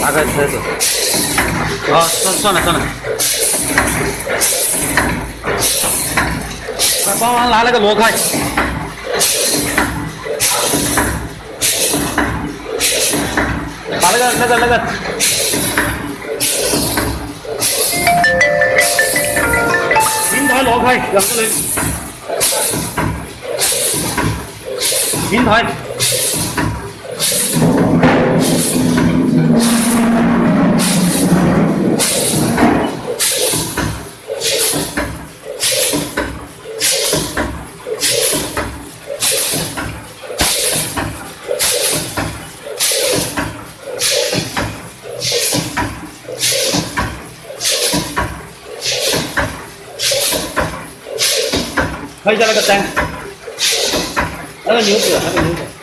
打开车子。啊，算算了算了。来，帮忙拿那个螺开。把那个那个那个。平台挪开，两个人。平台。拍一下那个单，那个牛子，那个牛子。